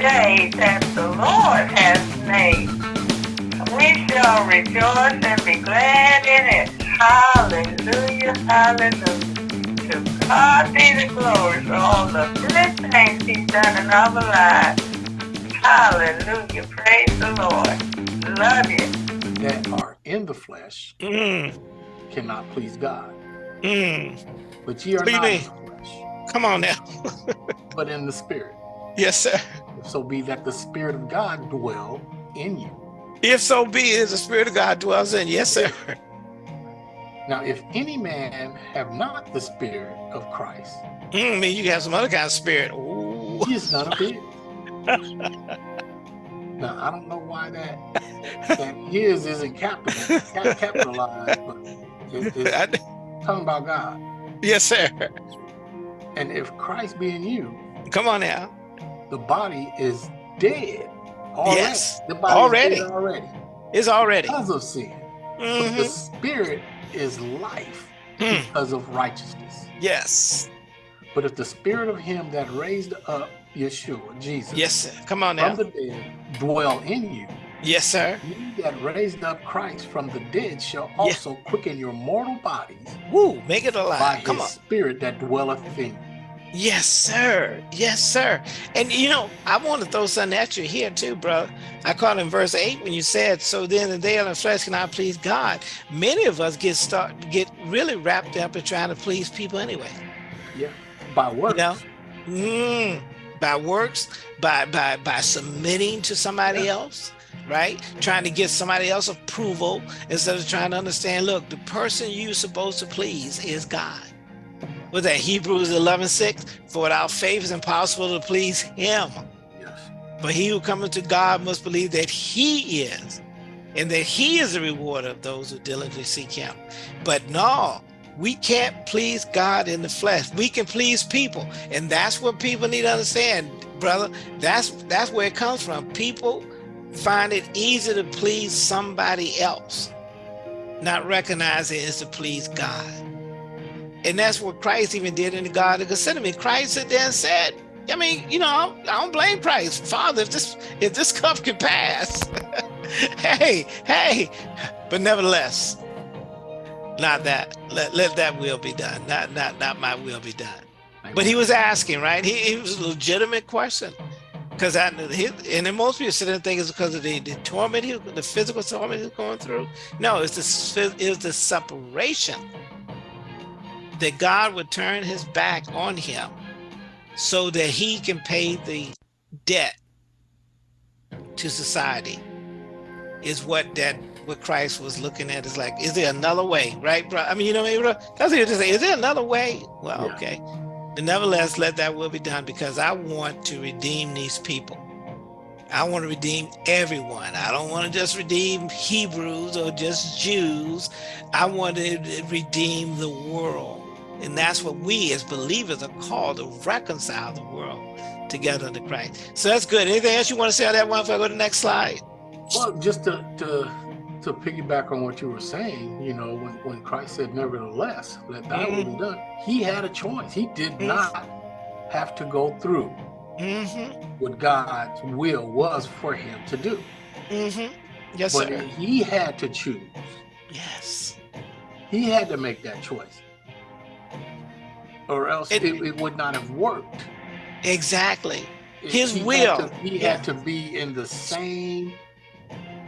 day that the Lord has made. We shall rejoice and be glad in it. Hallelujah, hallelujah. To God be the glory for all the good things he's done in our lives. Hallelujah, praise the Lord. Love you. That are in the flesh Mm, cannot please God. mm. But ye are What not in the flesh, Come on now. but in the spirit. Yes, sir. If so be that the spirit of God dwell in you. If so be it, the Spirit of God dwells in. Yes, sir. Now, if any man have not the spirit of Christ, Mm, I mean, you have some other kind of spirit. Ooh. he is none of his. now, I don't know why that that his isn't capital, capitalized, but it, it's talking about God. yes, sir. And if Christ be in you, Come on now. The body is dead already. Yes, the body already. is already It's already. because of sin. But the Mhm. spirit is life Mm, because of righteousness. Yes. But if the spirit of him that raised up Yeshua, Jesus, Yes, sir. Come on now. from the dead dwell in you, Yes, sir. he that raised up Christ from the dead shall also quicken your mortal bodies Woo, make it by alive. Come his on. spirit that dwelleth in you. Yes, sir. Yes, sir. And you know, I want to throw something at you here too, bro. I caught in verse eight when you said, "So then the day of the flesh cannot please God." Many of us get start get really wrapped up in trying to please people anyway. Yeah. By works. You know? Mm, by works, by by by submitting to somebody Yeah. else, right? Trying to get somebody else approval instead of trying to understand. Look, the person you're supposed to please is God. Was that Hebrews 11, 6? For without faith it's impossible to please him. Yes. But he who cometh to God must believe that he is, and that he is the rewarder of those who diligently seek him. But no, we can't please God in the flesh. We can please people. And that's what people need to understand, brother. That's that's where it comes from. People find it easy to please somebody else, not recognizing it's to please God. And that's what Christ even did in the Garden of Gethsemane. Christ and said, I mean, you know, I don't, blame Christ. Father, if this if this cup can pass, hey, hey, but nevertheless, not that. Let, let that will be done. Not not not my will be done. But he was asking, right? He, it was a legitimate question. Because I he, and then most people sit there and think it's because of the, the torment, he, the physical torment he's going through. No, it's the it's the separation that God would turn his back on him so that he can pay the debt to society is what that what Christ was looking at. Is like is there another way? Right bro? I mean you know what I mean, bro? that's what you just say is there another way? Well Yeah. okay. But nevertheless let that will be done because I want to redeem these people. I want to redeem everyone. I don't want to just redeem Hebrews or just Jews. I want to redeem the world and that's what we as believers are called to reconcile the world together to Christ. So that's good. Anything else you want to say on that one before I go to the next slide? Well, just to, to to piggyback on what you were saying, you know, when, when Christ said, nevertheless, let thy will Mm-hmm. be done, he had a choice. He did not have to go through Mm-hmm. what God's will was for him to do. Mm-hmm. Yes, but sir. he had to choose. Yes. He had to make that choice. Or else It- it, it, would not have worked. Exactly. It- His he had will. to- he Yeah. had to be in the same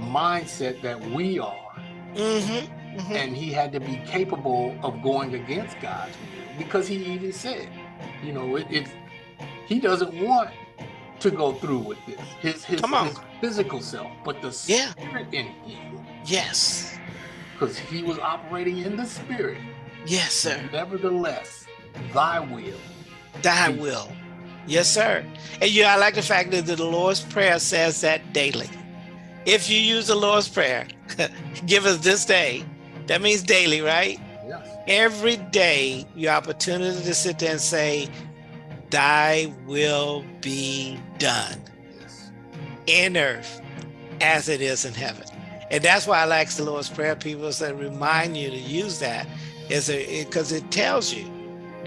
mindset that we are. Mm-hmm. mm-hmm. and he had to be capable of going against God's will because he even said, you know, it, it he doesn't want to go through with this, his his, Come on. his physical self, but the Yeah. spirit in him, Yes. because he was operating in the spirit. Yes, sir. Nevertheless, thy will. Thy will. Yes, sir. And yeah, I like the fact that the Lord's Prayer says that daily. If you use the Lord's Prayer, give us this day. That means daily, right? Yes. Every day, your opportunity to sit there and say, Thy will be done Yes. in earth as it is in heaven. And that's why I like the Lord's Prayer. People say remind you to use that is because it tells you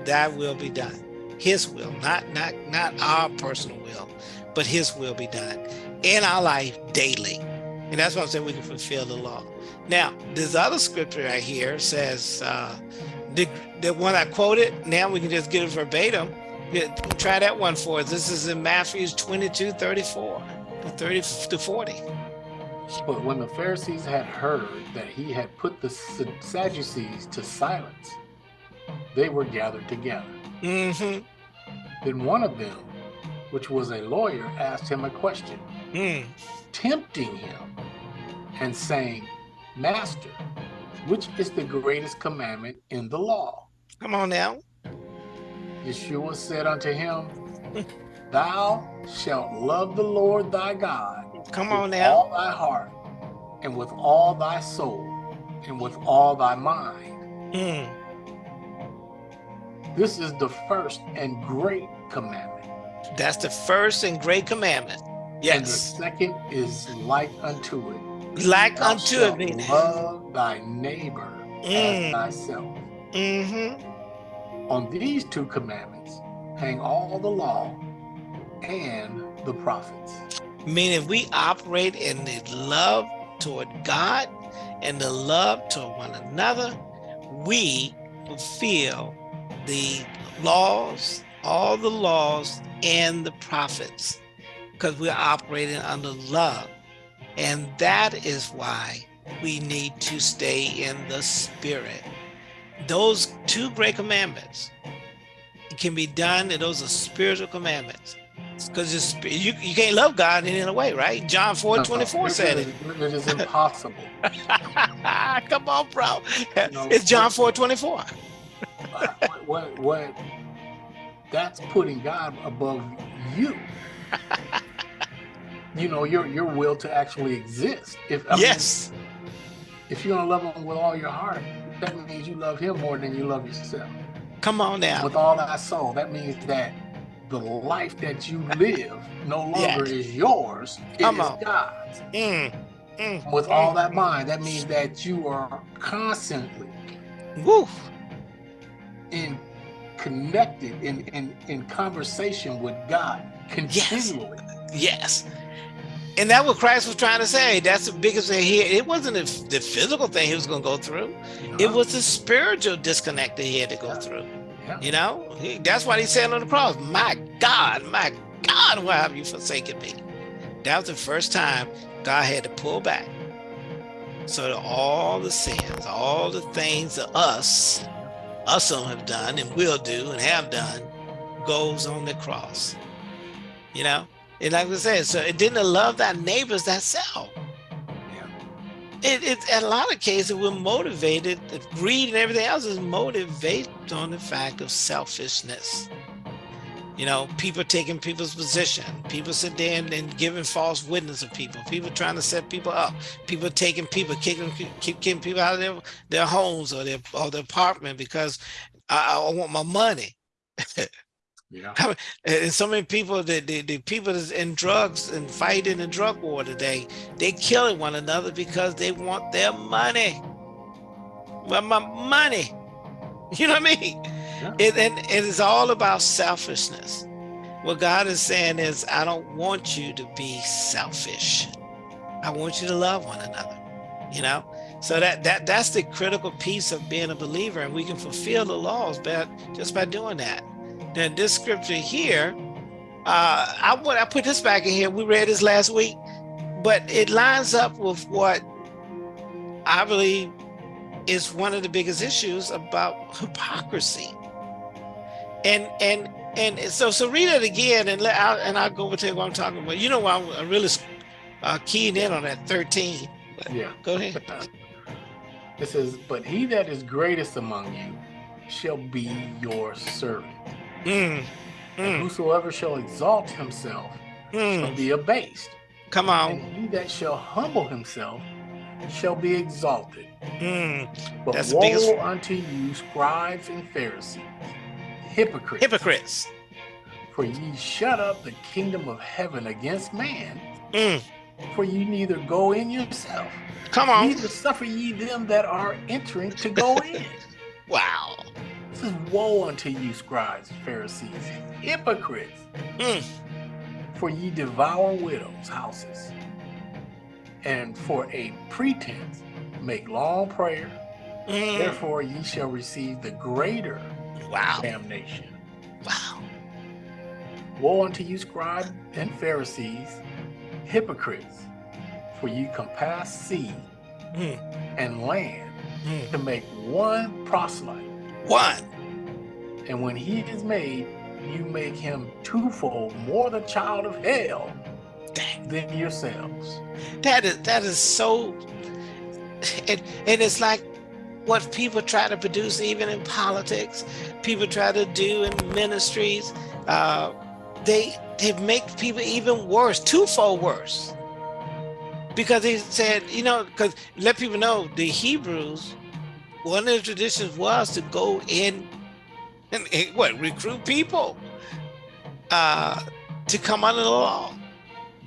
thy will be done. his will, not not not our personal will, but his will be done in our life daily. And that's why I'm saying we can fulfill the law. Now, this other scripture right here says, uh, the, the one I quoted, now we can just get it verbatim. Try that one for us. This is in Matthew 22, 34 to 30 to 40. But when the Pharisees had heard that he had put the Sadducees to silence, they were gathered together. Mm -hmm. Then one of them, which was a lawyer, asked him a question, mm. tempting him and saying, Master, which is the greatest commandment in the law? Come on now. Yeshua said unto him, Thou shalt love the Lord thy God. Come on now. all thy heart, and with all thy soul, and with all thy mind. Mm. This is the first and great commandment. That's the first and great commandment. Yes. And the second is like unto it. Like Thou unto it. Love thy neighbor mm. as thyself. Mm-hmm. On these two commandments hang all the law and the prophets. Meaning if we operate in the love toward God and the love toward one another, we fulfill the laws, all the laws and the prophets, because we're operating under love. And that is why we need to stay in the spirit. Those two great commandments can be done, and those are spiritual commandments. Because you, you can't love God in any way, right? John 4 24 said it. It is impossible. Come on, bro. it's John 4 24 what, what, that's putting God above you. you know, your your will to actually exist. If I yes, mean, if you're gonna love him with all your heart, that means you love him more than you love yourself. Come on now. With all thy soul, that means that the life that you live no longer is yours, it Come is on. God's. Mm, mm, With mm, all that mind, that means that you are constantly Woo in connected in in in conversation with God continually. Yes. yes. And that's what Christ was trying to say. That's the biggest thing here. It wasn't the physical thing he was going to go through. It was the spiritual disconnect that he had to go yeah. through. Yeah. You know, he, that's why he said on the cross, my God, my God, why have you forsaken me? That was the first time God had to pull back. So that all the sins, all the things of us us some have done and will do and have done goes on the cross. You know? And like I said, so it didn't love thy neighbors that self. Yeah. It, it in a lot of cases we're motivated, greed and everything else is motivated on the fact of selfishness you know, people taking people's position, people sitting there and, and, giving false witness of people, people trying to set people up, people taking people, kicking, keep kicking people out of their, their homes or their, or their apartment because I, I want my money. yeah. And so many people, the, the, the people that's in drugs and fighting the drug war today, they killing one another because they want their money. Well, my money. You know what I mean? It, and it is all about selfishness. What God is saying is, I don't want you to be selfish. I want you to love one another, you know? So that, that that's the critical piece of being a believer and we can fulfill the laws by, just by doing that. Then this scripture here, uh, I, I put this back in here, we read this last week, but it lines up with what I believe is one of the biggest issues about hypocrisy and and and so so read it again and let out and I'll go over to what I'm talking about. You know why I'm really uh, keying in on that 13. yeah. Go ahead. It says, but he that is greatest among you shall be your servant. Mm. Mm. whosoever shall exalt himself mm. shall be abased. Come on. And he that shall humble himself shall be exalted. Mm. But That's woe biggest... unto you, scribes and Pharisees, hypocrites. Hypocrites. For ye shut up the kingdom of heaven against man. Mm. For ye neither go in yourself. Come on. Neither suffer ye them that are entering to go in. wow. This is woe unto you, scribes, Pharisees, hypocrites, Mm. for ye devour widows' houses, and for a pretense make long prayer. Mm. Therefore ye shall receive the greater Wow. damnation. Wow. Woe unto you, scribes and Pharisees, hypocrites, for you compass sea Mm. and land Mm. to make one proselyte. One. And when he is made, you make him twofold more the child of hell Dang. than yourselves. That is that is so and and it's like what people try to produce even in politics, people try to do in ministries. Uh, they they make people even worse, twofold worse. Because he said, you know, because let people know the Hebrews, one of the traditions was to go in and, and what recruit people uh, to come under the law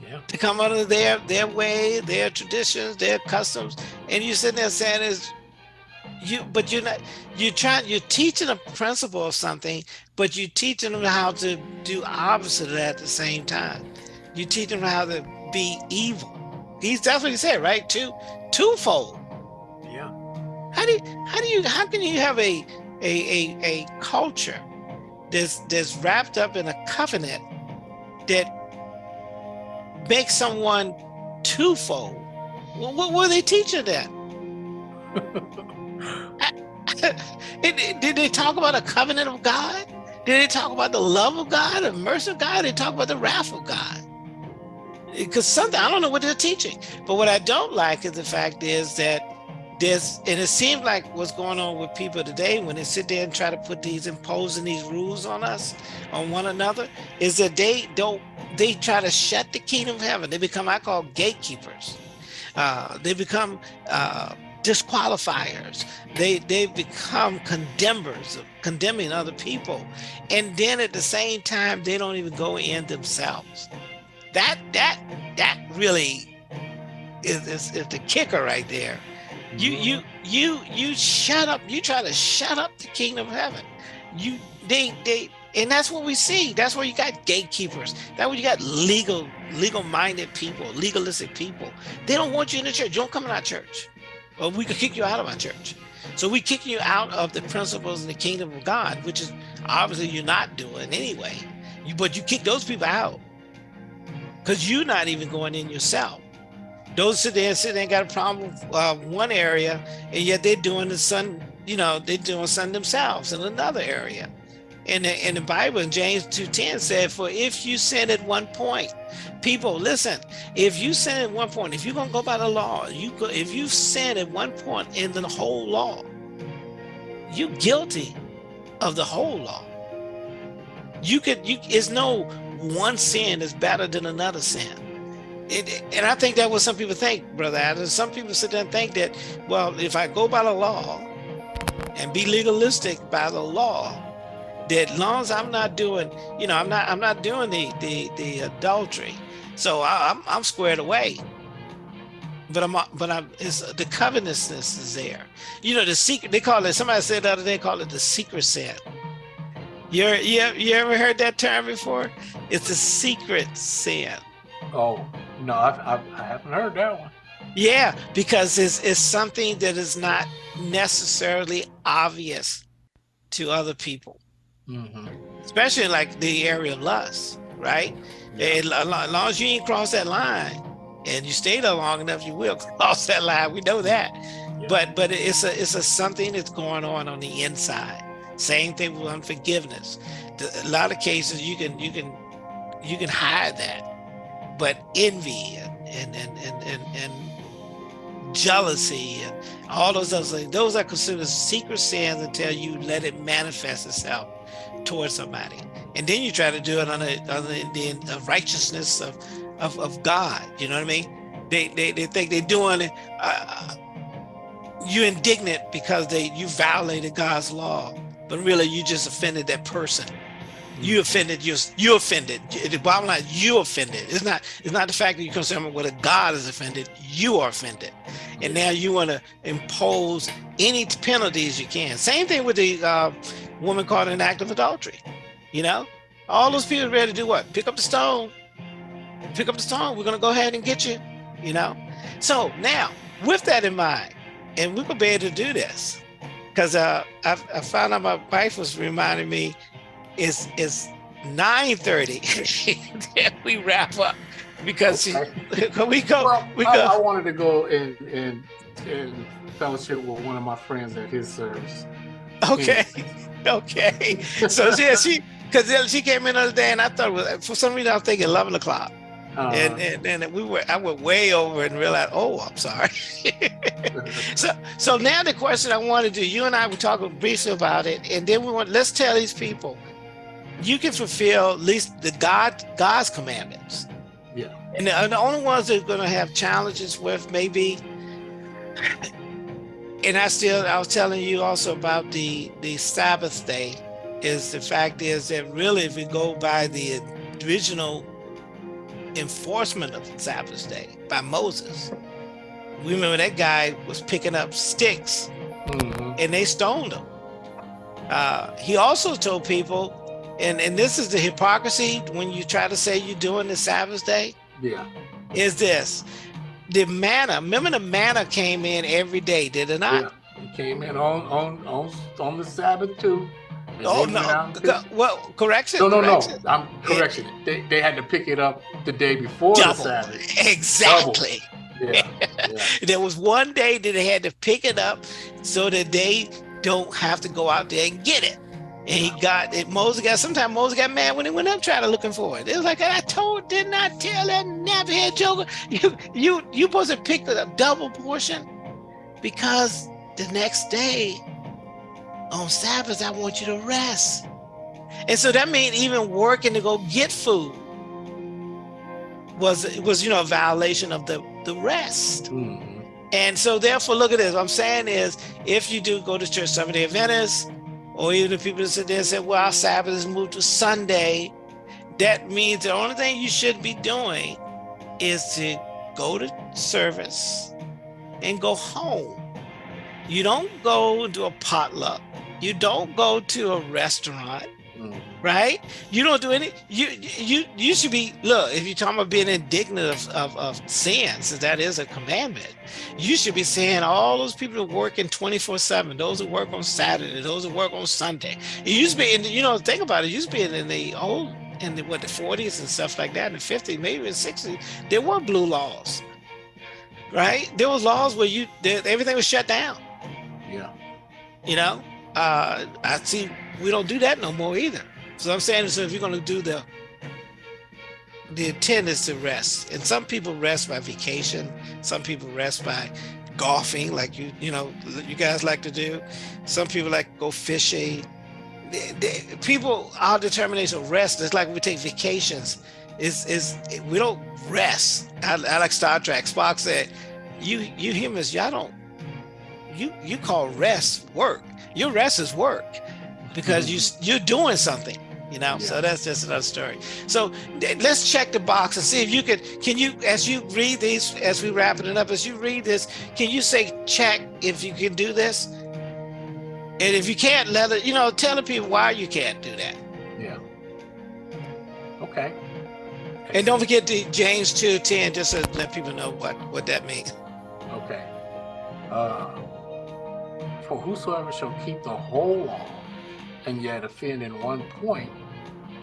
Yeah. to come under their their way, their traditions, their customs, and you sitting there saying is you but you're not you're trying you're teaching a principle of something, but you're teaching them how to do opposite of that at the same time. You teach them how to be evil. He's that's what he said, right? Two twofold. Yeah. How do you, how do you how can you have a a a, a culture that's that's wrapped up in a covenant that makes someone twofold? What, what were they teaching that? Did they talk about a covenant of God? Did they talk about the love of God, the mercy of God? Did they talk about the wrath of God? Because something I don't know what they're teaching. But what I don't like is the fact is that there's and it seems like what's going on with people today when they sit there and try to put these imposing these rules on us on one another is that they don't they try to shut the kingdom of heaven they become i call gatekeepers uh, they become uh, disqualifiers. They they become condemners of condemning other people. And then at the same time they don't even go in themselves. That that that really is, is, is the kicker right there. You you mm-hmm. you you shut up you try to shut up the kingdom of heaven. You they they and that's what we see. That's where you got gatekeepers. That's where you got legal legal minded people legalistic people. They don't want you in the church. You don't come in our church or we could kick you out of our church. So we kick you out of the principles in the kingdom of god which is obviously you're not doing anyway. You but you kick those people out. Because you're not even going in yourself. Those sit there and sit there and got a problem with uh, one area, and yet they're doing the sun, you know, they're doing sun themselves in another area. And in the Bible, in James 2.10 said, for if you sin at one point, people, listen, if you sin at one point, if you're going to go by the law, you go, if you sin at one point in the whole law, you're guilty of the whole law. You could, you, it's no one sin is better than another sin. It, and I think that what some people think, Brother Adam. Some people sit there and think that, well, if I go by the law and be legalistic by the law, that as long as I'm not doing, you know, I'm not, I'm not doing the the, the adultery, so I, I'm I'm squared away. But I'm, but I'm, it's the covetousness is there. You know, the secret. They call it. Somebody said the other day, call it the secret sin. You you you ever heard that term before? It's a secret sin. Oh no, I've, I've, I haven't heard that one. Yeah, because it's, it's something that is not necessarily obvious to other people, Mm-hmm. especially like the area of lust, right? Lo- lo- as long as you ain't cross that line and you stay there long enough, you will cross that line. We know that. But but it's a it's a something that's going on on the inside. Same thing with unforgiveness. A lot of cases you can you can you can hide that, but envy and and and and and, and jealousy and all those other things, those are considered secret sins until you let it manifest itself towards somebody. And then you try to do it on the, on the, the uh, righteousness of, of, of God. You know what I mean? They, they, they think they're doing it. Uh, you're indignant because they you violated God's law, but really you just offended that person. You offended you you offended. The bottom line, you offended. It's not it's not the fact that you're concerned with whether God is offended. You are offended, and now you want to impose any penalties you can. Same thing with the uh, woman caught in an act of adultery. You know, all those people ready to do what? Pick up the stone. Pick up the stone. We're gonna go ahead and get you. You know. So now, with that in mind, and we're gonna be able to do this, because uh, I, I found out my wife was reminding me, it's it's 9:30 that we wrap up because she, we go Well, we I, go. I wanted to go and and and fellowship with one of my friends at his service. Okay, okay. So yeah, she because she came in the other day, and I thought was, for some reason I was thinking eleven o'clock, Uh, and, and and we were I went way over and realized, oh, I'm sorry. so so now the question I want to do, you and I were talking briefly about it, and then we want let's tell these people, you can fulfill at least the God God's commandments. yeah. And the, and the only ones that are going to have challenges with maybe, and I still, I was telling you also about the the Sabbath day, is the fact is that really, if we go by the original enforcement of the Sabbath day by Moses, we remember that guy was picking up sticks Mhm. and they stoned him. Uh, he also told people, and and this is the hypocrisy when you try to say you're doing the Sabbath day Yeah. is this the manna remember the manna came in every day did it not Yeah. He came in on on on on the Sabbath too. and oh no went out and Co- picked- well correction No, no, no. I'm correction. They, they had to pick it up the day before Double. the Sabbath. exactly Yeah, yeah. there was one day that they had to pick it up so that they don't have to go out there and get it and he got it. Moses got sometimes moses got mad when he went up trying to looking for it. It was like i told did not tell that nappy joker? You you you supposed to pick a double portion? Because the next day on sabbath i want you to rest. And so that means even working to go get food was was you know a violation of the the rest. Mhm. and so therefore, look at this. What I'm saying is, if you do go to church Seventh Day Adventist, or even the people that sit there and say, well, our Sabbath is moved to Sunday, that means the only thing you should be doing is to go to service and go home. You don't go to a potluck. You don't go to a restaurant. Right? You don't do any. You you you should be look. If you're talking about being indignant of, of, of sin, since that is a commandment, you should be saying all those people that work in 24 seven, those that work on Saturday, those that work on Sunday. It used to be, in, you know, think about it. it used to be in the old in the what the 40s and stuff like that, in the 50s, maybe in the 60s, there were blue laws, right? There was laws where you there, everything was shut down. Yeah. You know, uh, I see we don't do that no more either. So I'm saying, so if you're going to do the the intent is to rest, and some people rest by vacation, some people rest by golfing, like you you know you guys like to do. Some people like to go fishing. They- they- people, our determination of rest is like we take vacations. Is is we don't rest. I, I like Star Trek. Spock said, "You you humans, y'all don't you you call rest work. Your rest is work because mm-hmm. you you're doing something, you know. So that's just another story. So let's check the box and see if you could. Can you, as you read these, as we wrapping it up, as you read this, can you say check if you can do this? And if you can't, let it. You know, tell the people why you can't do that. Yeah. Okay. And don't forget the James two ten, just to let people know what what that means. Okay. Uh, for whosoever shall keep the whole law and yet offend in one point,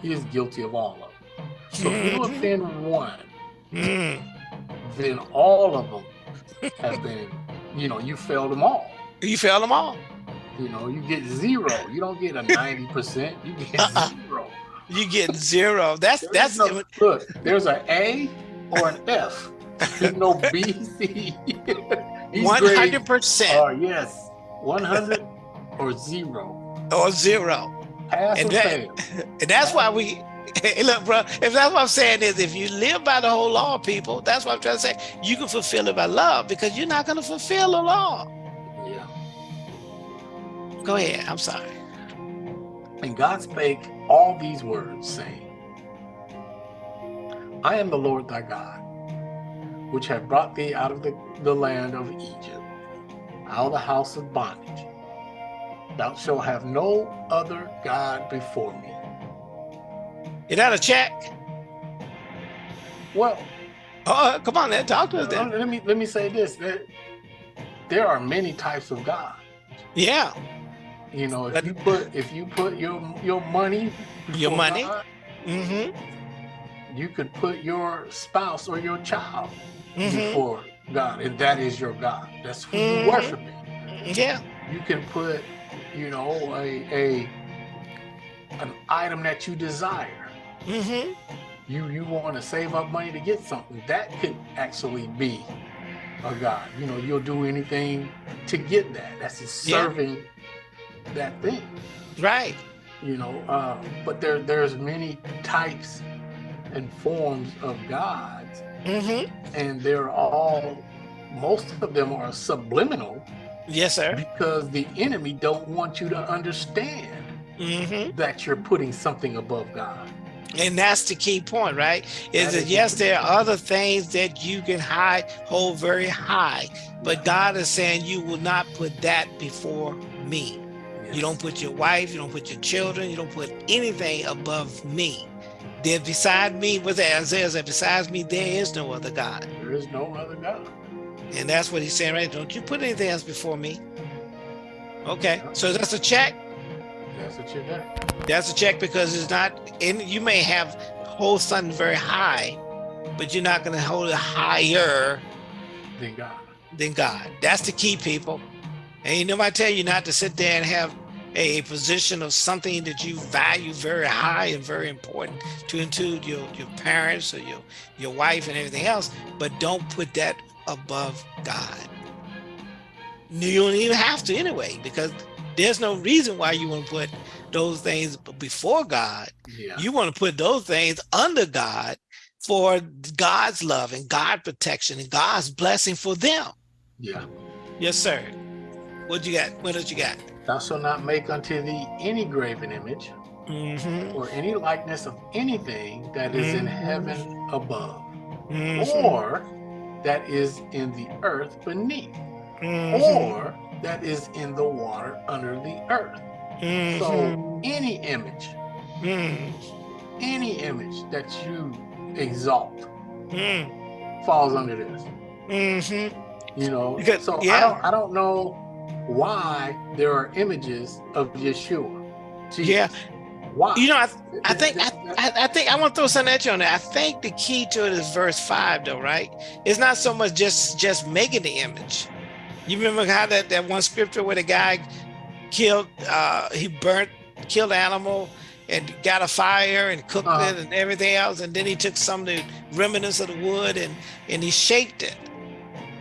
he is guilty of all of them. So if you Mhm. offend one, Mm. then all of them have been, you know, you failed them all. You failed them all. You know, you get zero. You don't get a 90%, you get Uh-uh. zero. You get zero. That's There that's no, look, there's an A or an F. There's no B, C. These one grades hundred percent are, yes, 100 or zero. Or zero. Pass And that- And that's why we hey, look, bro. If that's what I'm saying is, if you live by the whole law, people, that's what I'm trying to say. You can fulfill it by love because you're not going to fulfill the law. Yeah. Go ahead. I'm sorry. And God spake all these words, saying, I am the Lord thy God, which have brought thee out of the, the land of Egypt, out of the house of bondage. Thou shalt have no other God before me. Is that a check? Well, Oh, come on, then talk to us then. let me let me say this: that there are many types of God. Yeah, You know, if But- you put if you put your your money, Your money? God, mm-hmm, you could put your spouse or your child mm-hmm, before God, and that is your God. That's who Mhm. you worship. yeah, You can put, you know, a a an item that you desire. mm-hmm, You you want to save up money to get something that could actually be a God. You know, you'll do anything to get that. That's just Yeah. serving that thing. right, you know uh, but there there's many types and forms of gods mm-hmm, and they're all most of them are subliminal yes, sir, because the enemy don't want you to understand mm-hmm. that you're putting something above god And that's the key point, right? Is That that yes, there are other things that you can high hold very high, but God is saying you will not put that before me. You don't put your wife, you don't put your children, you don't put anything above me. Then beside me, what Isaiah said, besides me, there is no other God. there is no other god And that's what he's saying, right? Don't you put anything else before me. Okay, so that's a check. that's what you're That's a check because it's not, and you may have hold something very high, but you're not going to hold it higher than god than God. That's the key, people. And you know, I tell you not to sit there and have a position of something that you value very high and very important to include your, your parents or your, your wife and everything else, but don't put that above God. You don't even have to anyway, because there's no reason why you want to put those things before God. yeah You want to put those things under God for God's love and God protection and God's blessing for them. yeah Yes, sir. What you got? What else you got? thou shalt not make unto thee any graven image Mm-hmm. or any likeness of anything that is in Mhm. heaven above Mm-hmm. or that is in the earth beneath, Mm-hmm. or that is in the water under the earth. Mm-hmm. So any image, any image that you exalt falls under this. Mm-hmm. You know, Because- so I don't I don't know why there are images of Yeshua. Jesus. Yeah. Why? You know, I, I think I, I, think I want to throw something at you on that. I think the key to it is verse five, though, right? It's not so much just just making the image. You remember how that that one scripture where the guy killed, uh, he burnt, killed the animal, and got a fire and cooked Uh-huh. it and everything else, and then he took some of the remnants of the wood and and he shaped it,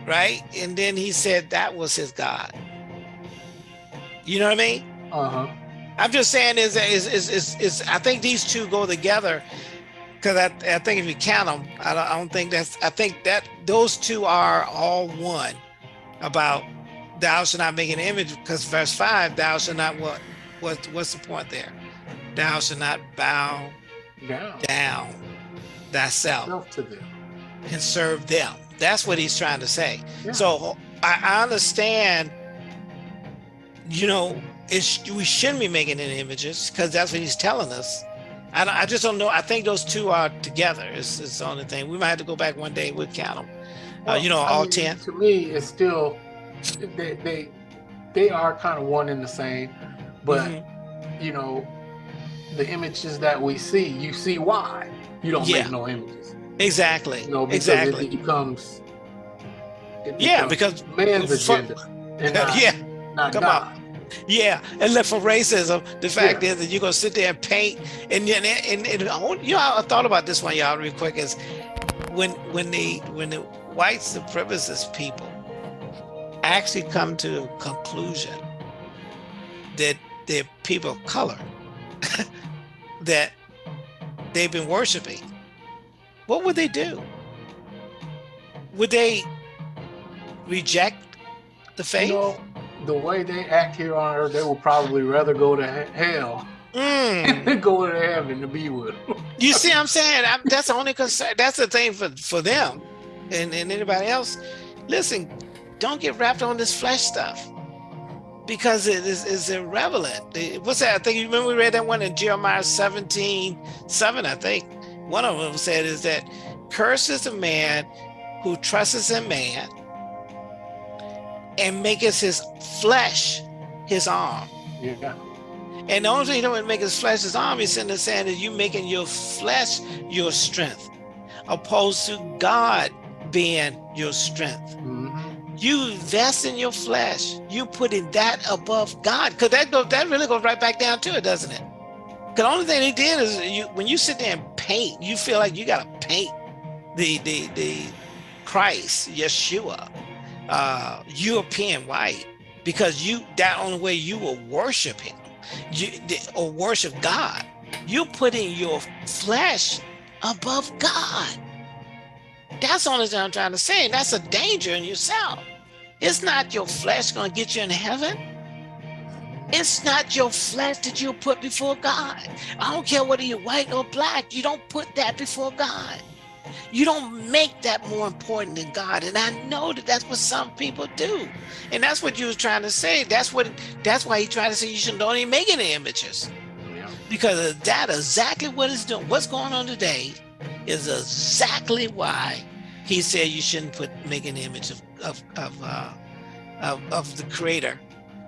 right? And then he said that was his God. You know what I mean? uh-huh. I'm just saying is is is is, is I think these two go together because I, I think if you count them, I don't, I don't think that's I think that those two are all one about thou shalt not make an image because verse five thou shalt not what what what's the point there thou shalt not bow Down. down thyself Self to them. and serve them that's what he's trying to say Yeah. so I, I understand you know it's we shouldn't be making any images because that's what he's telling us. I, I just don't know i think those two are together it's, it's the only thing. We might have to go back one day we'll count them uh, you know I all mean, 10 To me, it's still they they they are kind of one and the same, but Mhm. you know, the images that we see, you see why. You don't Yeah. make no images. exactly. You know, because exactly. it becomes it yeah because man's agenda and not, yeah. not come God. Yeah, and look for racism. The fact Yeah. is that you're gonna sit there and paint, and and, and, and want- you know, I thought about this one, y'all, real quick. Is when when the when the white supremacist people actually come to the conclusion that they're people of color that they've been worshiping, what would they do? Would they reject the faith? You know, the way they act here on earth, they will probably rather go to hell Mm. than go to heaven to be with him. You see, what I'm saying I'm, that's the only concern. That's the thing for for them, and and anybody else. Listen, don't get wrapped on this flesh stuff. because it is, is irrelevant. What's that? I think you remember we read that one in Jeremiah 17, 7, I think. One of them said is that curses a man who trusts in man and maketh his flesh his arm. Yeah. And the only thing you don't make his flesh his arm, he's in the saying is you making your flesh your strength, opposed to God being your strength. Mhm. You invest in your flesh. You putting that above God, because that goes that really goes right back down to it, doesn't it? Because the only thing he did is you when you sit there and paint, you feel like you got to paint the the the Christ, Yeshua, uh, European white, because you that only way you will worship him, you or worship God. You're putting your flesh above God. That's the only thing I'm trying to say. That's a danger in yourself. It's not your flesh going to get you in heaven. It's not your flesh that you put before God. I don't care whether you're white or black. You don't put that before God. You don't make that more important than God. And I know that that's what some people do. And that's what you was trying to say. That's what. That's why he tried to say you shouldn't don't even make any images because that exactly what it's doing. What's going on today is exactly why he said you shouldn't put make an image of of of, uh, of, of the Creator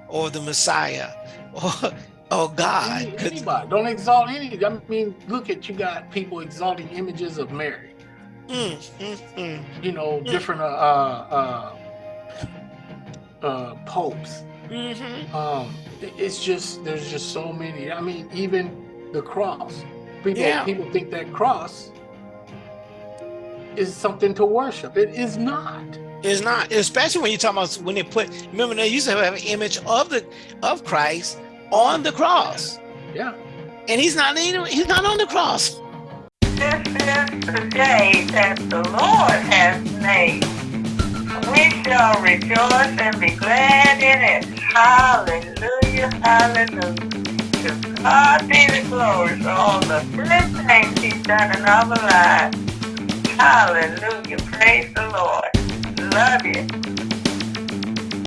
or the Messiah or or God. Anybody. Don't exalt any. I mean, look at you got people exalting images of Mary. Mm, mm, mm. You know, different uh uh uh, uh popes. Mhm. Um, it's just there's just so many. I mean, even the cross. People Yeah. people think that cross is something to worship. It is not. It's not, especially when you talk about when they put. Remember, they used to have an image of the of Christ on the cross, Yeah. and he's not even he's not on the cross. This is the day that the Lord has made. We shall rejoice and be glad in it. Hallelujah, hallelujah. To God be the glory for all the good things he's done in our lives. Hallelujah, praise the Lord. Love you.